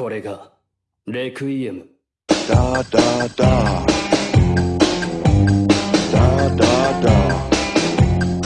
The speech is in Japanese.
これがレクイエム。ダダダ